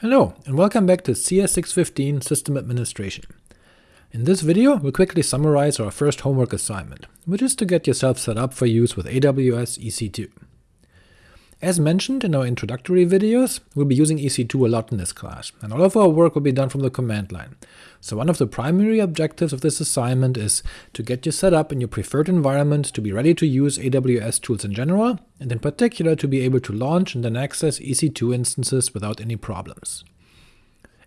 Hello, and welcome back to CS615 System Administration. In this video, we'll quickly summarize our first homework assignment, which is to get yourself set up for use with AWS EC2. As mentioned in our introductory videos, we'll be using EC2 a lot in this class, and all of our work will be done from the command line. So one of the primary objectives of this assignment is to get you set up in your preferred environment to be ready to use AWS tools in general, and in particular to be able to launch and then access EC2 instances without any problems.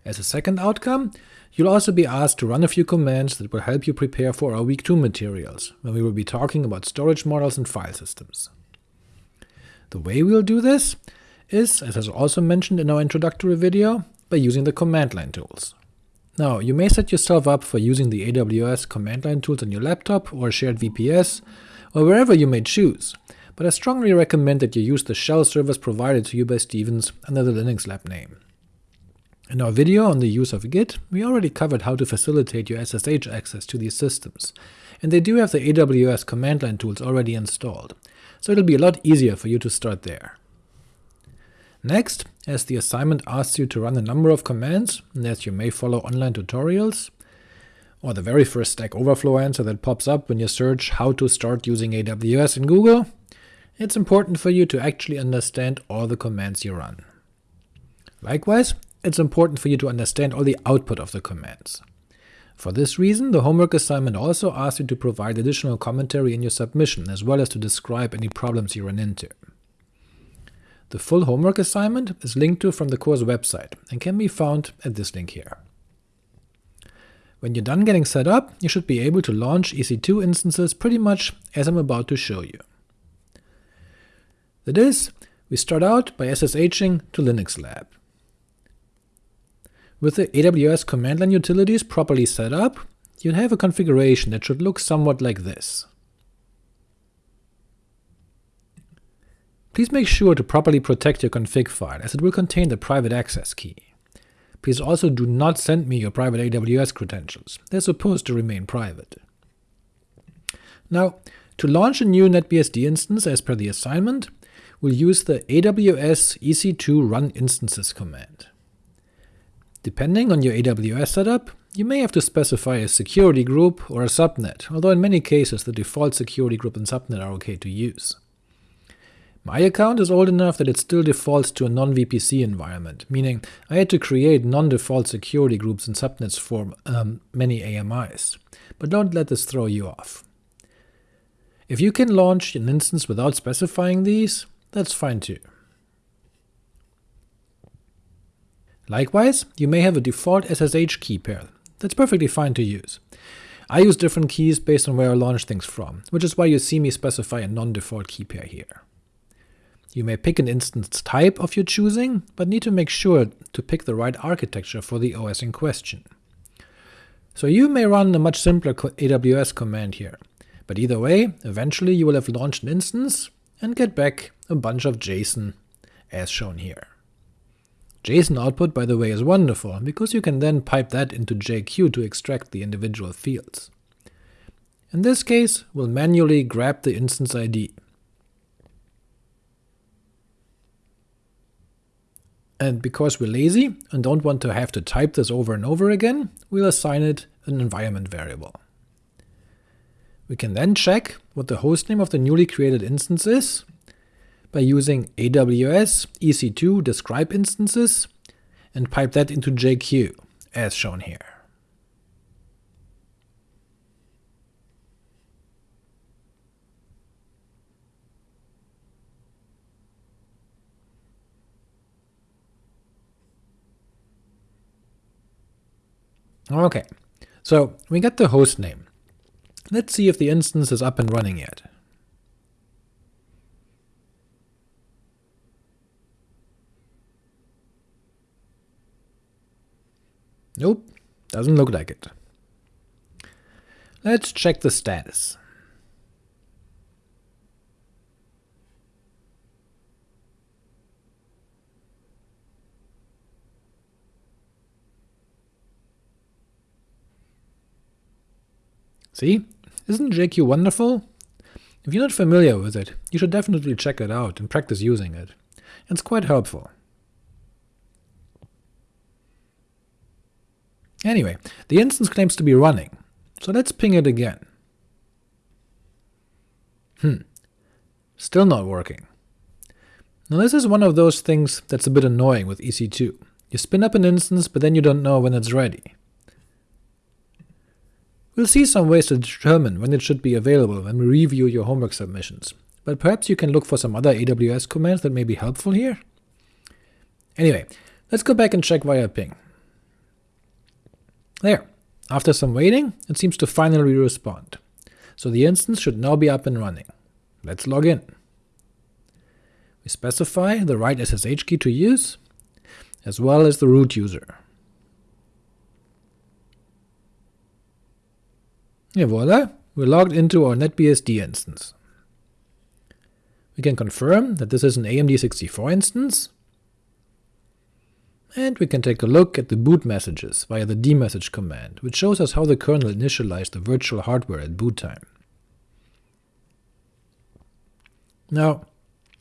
As a second outcome, you'll also be asked to run a few commands that will help you prepare for our Week 2 materials, when we will be talking about storage models and file systems. The way we'll do this is, as I also mentioned in our introductory video, by using the command line tools. Now, you may set yourself up for using the AWS command line tools on your laptop or shared VPS, or wherever you may choose, but I strongly recommend that you use the shell servers provided to you by Stevens under the Linux Lab name. In our video on the use of Git, we already covered how to facilitate your SSH access to these systems, and they do have the AWS command line tools already installed, so it'll be a lot easier for you to start there. Next, as the assignment asks you to run a number of commands, and as you may follow online tutorials, or the very first Stack Overflow answer that pops up when you search how to start using AWS in Google, it's important for you to actually understand all the commands you run. Likewise, it's important for you to understand all the output of the commands. For this reason, the homework assignment also asks you to provide additional commentary in your submission, as well as to describe any problems you run into. The full homework assignment is linked to from the course website, and can be found at this link here. When you're done getting set up, you should be able to launch EC2 instances pretty much as I'm about to show you. That is, we start out by SSHing to Linux Lab. With the AWS command line utilities properly set up, you'll have a configuration that should look somewhat like this. Please make sure to properly protect your config file, as it will contain the private access key. Please also do not send me your private AWS credentials, they're supposed to remain private. Now, to launch a new NetBSD instance as per the assignment, we'll use the AWS EC2 run instances command. Depending on your AWS setup, you may have to specify a security group or a subnet, although in many cases the default security group and subnet are ok to use. My account is old enough that it still defaults to a non-VPC environment, meaning I had to create non-default security groups and subnets for um, many AMIs, but don't let this throw you off. If you can launch an instance without specifying these, that's fine too. Likewise, you may have a default SSH key pair. That's perfectly fine to use. I use different keys based on where I launch things from, which is why you see me specify a non-default key pair here. You may pick an instance type of your choosing, but need to make sure to pick the right architecture for the OS in question. So you may run a much simpler AWS command here, but either way, eventually you will have launched an instance and get back a bunch of JSON as shown here. JSON output, by the way, is wonderful, because you can then pipe that into JQ to extract the individual fields. In this case, we'll manually grab the instance ID. And because we're lazy and don't want to have to type this over and over again, we'll assign it an environment variable. We can then check what the hostname of the newly created instance is, by using AWS EC2 describe instances and pipe that into JQ, as shown here. Ok, so we got the host name. Let's see if the instance is up and running yet. Nope, doesn't look like it. Let's check the status. See? Isn't JQ wonderful? If you're not familiar with it, you should definitely check it out and practice using it. It's quite helpful. Anyway, the instance claims to be running, so let's ping it again. Hmm, still not working. Now this is one of those things that's a bit annoying with EC2. You spin up an instance, but then you don't know when it's ready. We'll see some ways to determine when it should be available when we review your homework submissions, but perhaps you can look for some other AWS commands that may be helpful here? Anyway, let's go back and check via ping. There, after some waiting, it seems to finally respond, so the instance should now be up and running. Let's log in. We specify the right SSH key to use, as well as the root user. And voila, we're logged into our NetBSD instance. We can confirm that this is an AMD64 instance, and we can take a look at the boot messages via the dmesg command, which shows us how the kernel initialized the virtual hardware at boot time. Now,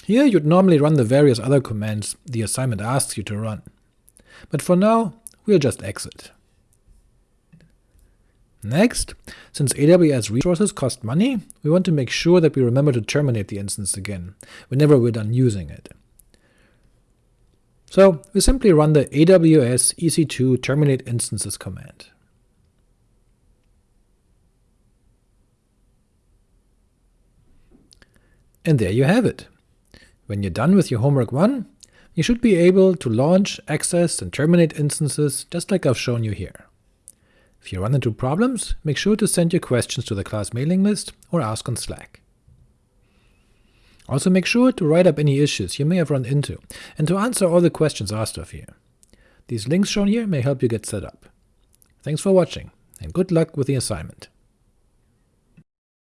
here you'd normally run the various other commands the assignment asks you to run, but for now we'll just exit. Next, since AWS resources cost money, we want to make sure that we remember to terminate the instance again, whenever we're done using it. So we simply run the AWS EC2 terminate instances command. And there you have it. When you're done with your homework 1, you should be able to launch, access, and terminate instances just like I've shown you here. If you run into problems, make sure to send your questions to the class mailing list or ask on Slack. Also make sure to write up any issues you may have run into, and to answer all the questions asked of you. These links shown here may help you get set up. Thanks for watching, and good luck with the assignment.